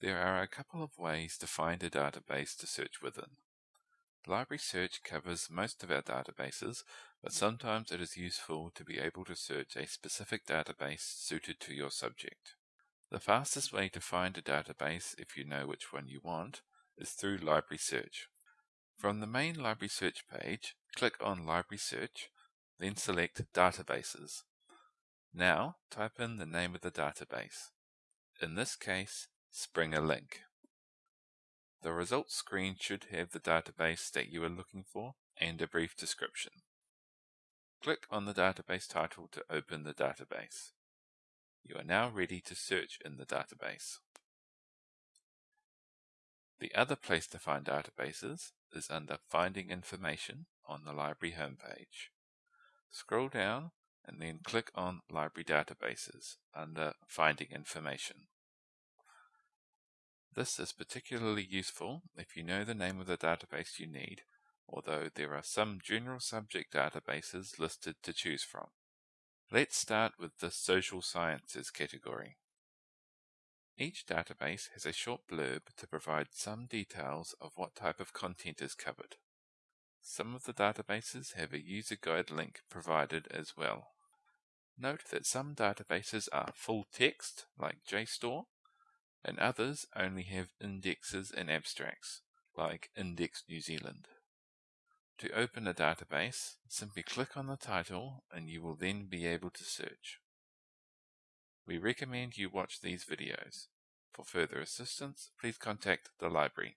There are a couple of ways to find a database to search within. Library Search covers most of our databases, but sometimes it is useful to be able to search a specific database suited to your subject. The fastest way to find a database, if you know which one you want, is through Library Search. From the main Library Search page, click on Library Search, then select Databases. Now type in the name of the database. In this case, Springer Link. The results screen should have the database that you are looking for and a brief description. Click on the database title to open the database. You are now ready to search in the database. The other place to find databases is under Finding Information on the library homepage. Scroll down and then click on Library Databases under Finding Information. This is particularly useful if you know the name of the database you need, although there are some general subject databases listed to choose from. Let's start with the Social Sciences category. Each database has a short blurb to provide some details of what type of content is covered. Some of the databases have a user guide link provided as well. Note that some databases are full text, like JSTOR, and others only have indexes and abstracts, like Index New Zealand. To open a database, simply click on the title and you will then be able to search. We recommend you watch these videos. For further assistance, please contact the library.